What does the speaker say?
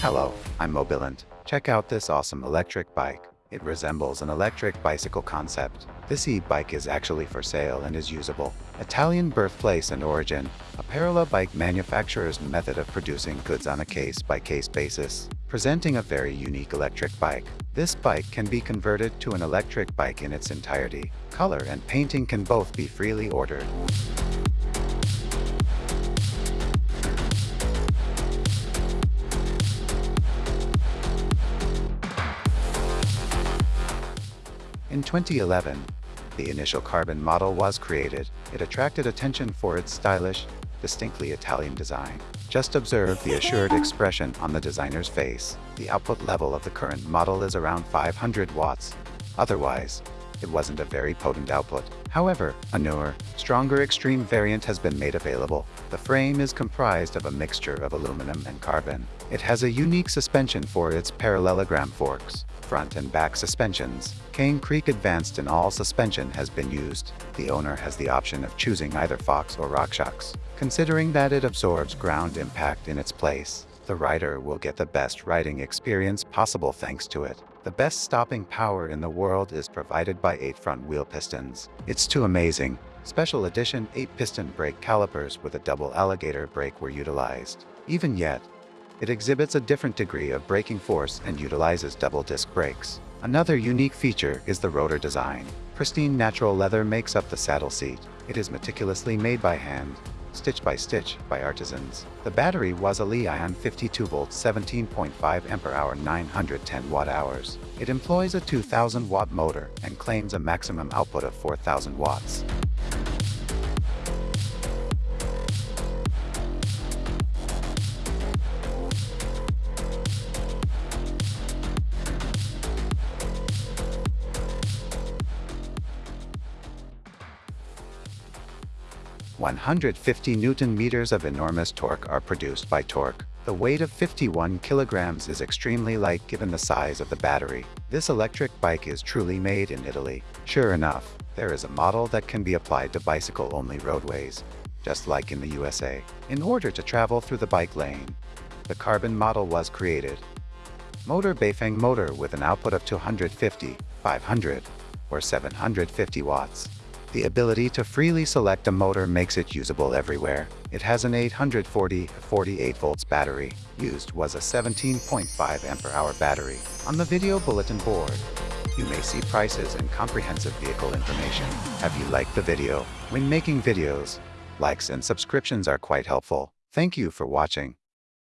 Hello, I'm Mobilant. Check out this awesome electric bike. It resembles an electric bicycle concept. This e-bike is actually for sale and is usable. Italian birthplace and origin, a parallel bike manufacturer's method of producing goods on a case-by-case basis, presenting a very unique electric bike. This bike can be converted to an electric bike in its entirety. Color and painting can both be freely ordered. In 2011, the initial carbon model was created. It attracted attention for its stylish, distinctly Italian design. Just observe the assured expression on the designer's face. The output level of the current model is around 500 watts. Otherwise, it wasn't a very potent output. However, a newer, stronger extreme variant has been made available. The frame is comprised of a mixture of aluminum and carbon. It has a unique suspension for its parallelogram forks front and back suspensions. Cane Creek Advanced in all suspension has been used. The owner has the option of choosing either Fox or RockShox. Considering that it absorbs ground impact in its place, the rider will get the best riding experience possible thanks to it. The best stopping power in the world is provided by 8 front wheel pistons. It's too amazing. Special edition 8-piston brake calipers with a double alligator brake were utilized. Even yet, it exhibits a different degree of braking force and utilizes double disc brakes. Another unique feature is the rotor design. Pristine natural leather makes up the saddle seat. It is meticulously made by hand, stitch by stitch by artisans. The battery was a Li-ion 52 volt 17.5 ampere hour 910 watt hours. It employs a 2000 watt motor and claims a maximum output of 4000 watts. 150 newton meters of enormous torque are produced by torque. The weight of 51 kilograms is extremely light given the size of the battery. This electric bike is truly made in Italy. Sure enough, there is a model that can be applied to bicycle-only roadways, just like in the USA, in order to travel through the bike lane. The carbon model was created. Motor Bafang motor with an output of 250, 500, or 750 watts. The ability to freely select a motor makes it usable everywhere. It has an 840 48 volts battery. Used was a 17.5 ampere hour battery. On the video bulletin board, you may see prices and comprehensive vehicle information. Have you liked the video? When making videos, likes and subscriptions are quite helpful. Thank you for watching.